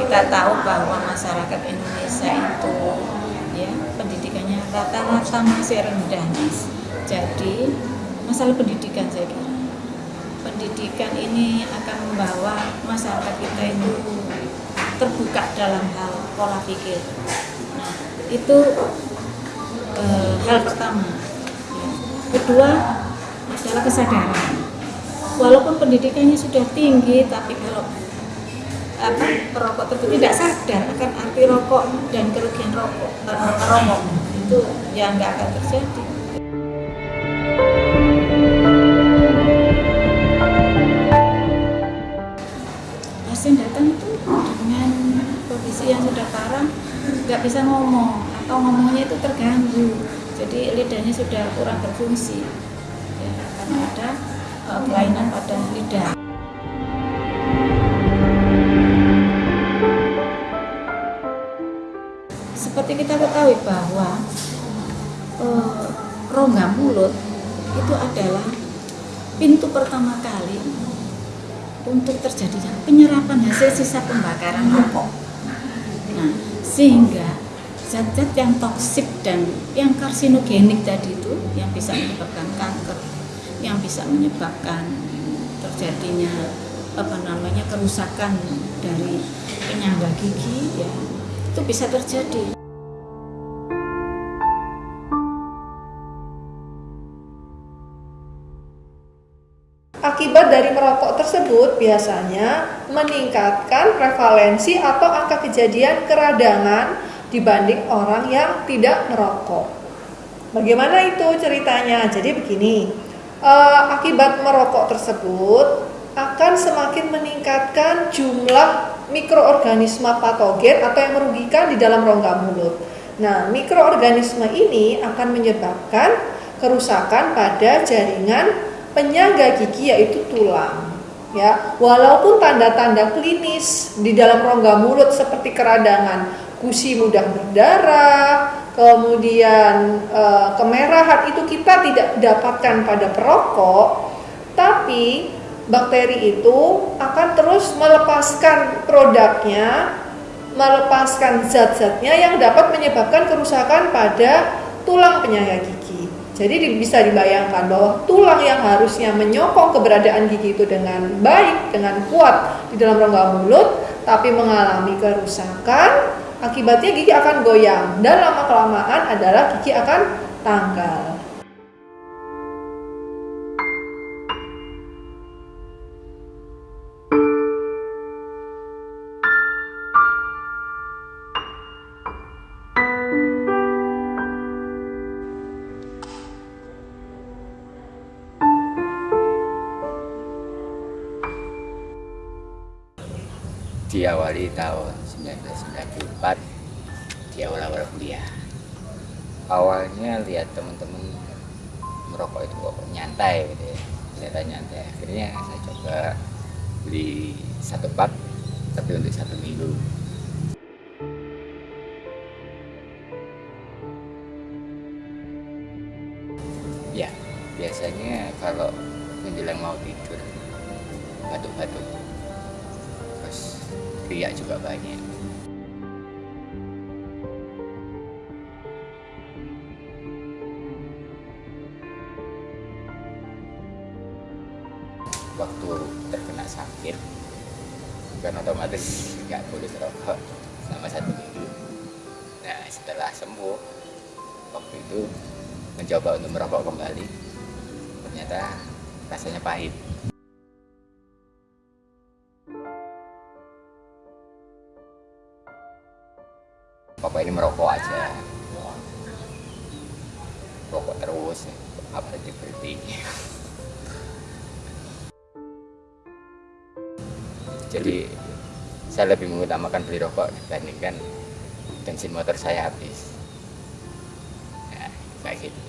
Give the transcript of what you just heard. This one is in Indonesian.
kita tahu bahwa masyarakat Indonesia itu ya pendidikannya rata-rata masih rendah mas. Jadi masalah pendidikan saya kira pendidikan ini akan membawa masyarakat kita itu terbuka dalam hal pola pikir. Nah itu eh, hal pertama. Ya. kedua adalah kesadaran. Walaupun pendidikannya sudah tinggi tapi kalau apa? Perokok tersebut tidak sadar akan arti rokok dan kerugian rokok. Merokok itu ya nggak akan terjadi. Pasien datang itu dengan kondisi yang sudah parah nggak bisa ngomong atau ngomongnya itu terganggu. Jadi lidahnya sudah kurang berfungsi. Ya, karena ada uh, kelainan pada lidah. Seperti kita ketahui bahwa uh, rongga mulut itu adalah pintu pertama kali untuk terjadinya penyerapan hasil sisa pembakaran rokok. Nah, sehingga zat-zat yang toksik dan yang karsinogenik tadi itu yang bisa menyebabkan kanker, yang bisa menyebabkan terjadinya apa namanya kerusakan dari penyangga gigi ya itu bisa terjadi. Akibat dari merokok tersebut biasanya meningkatkan prevalensi atau angka kejadian keradangan dibanding orang yang tidak merokok. Bagaimana itu ceritanya? Jadi begini, eh, akibat merokok tersebut akan semakin meningkatkan jumlah mikroorganisme patogen atau yang merugikan di dalam rongga mulut. Nah, mikroorganisme ini akan menyebabkan kerusakan pada jaringan penyangga gigi yaitu tulang. Ya, walaupun tanda-tanda klinis di dalam rongga mulut seperti keradangan, gusi mudah berdarah, kemudian e, kemerahan itu kita tidak dapatkan pada perokok, tapi bakteri itu akan terus melepaskan produknya, melepaskan zat-zatnya yang dapat menyebabkan kerusakan pada tulang penyangga gigi. Jadi bisa dibayangkan bahwa tulang yang harusnya menyokong keberadaan gigi itu dengan baik, dengan kuat di dalam rongga mulut, tapi mengalami kerusakan, akibatnya gigi akan goyang dan lama-kelamaan adalah gigi akan tanggal. Diawali tahun 1994 di awal-awal kuliah. Awalnya lihat teman-teman merokok itu kok nyantai gitu ya ternyata nyantai. Akhirnya saya coba beli satu pak tapi untuk satu minggu. Ya biasanya kalau menjelang mau tidur batuk-batuk riak juga banyak. Waktu terkena sakit kan otomatis nggak boleh merokok selama satu minggu. Nah setelah sembuh waktu itu mencoba untuk merokok kembali. Ternyata rasanya pahit Bapak ini merokok aja. Rokok terus apa berhenti berhenti? Jadi saya lebih mengutamakan beli rokok dibandingkan bensin motor saya habis. Nah, kayak gitu